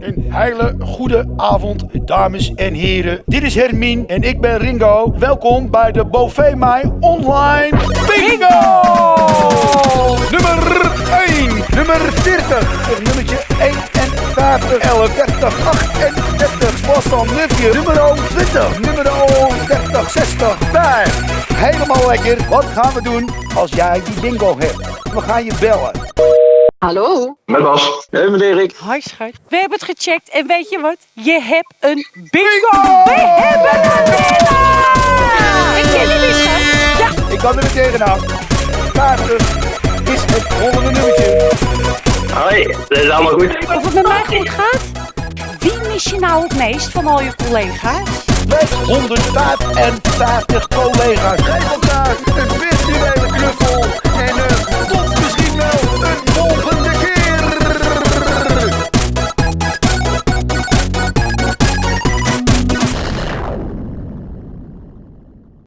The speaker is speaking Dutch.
Een hele goede avond, dames en heren. Dit is Hermine en ik ben Ringo. Welkom bij de Bovee Mij Online Bingo! Nummer 1, nummer 40, of nummertje 51, 11, 30, 38, Boston, Nufje, nummer 20, nummer 30, 60, 5. Helemaal lekker. Wat gaan we doen als jij die bingo hebt? We gaan je bellen. Hallo? Met Bas. Hey, meneer Erik. Hoi schat. We hebben het gecheckt en weet je wat? Je hebt een bingo! We hebben een winnaar! Ik ken die niet schat. Ja, Ik kan er meteen tegenaan. 50 is het volgende nummertje. Hoi, dat is allemaal goed. of het met mij goed gaat? Wie mis je nou het meest van al je collega's? Met 155 collega's.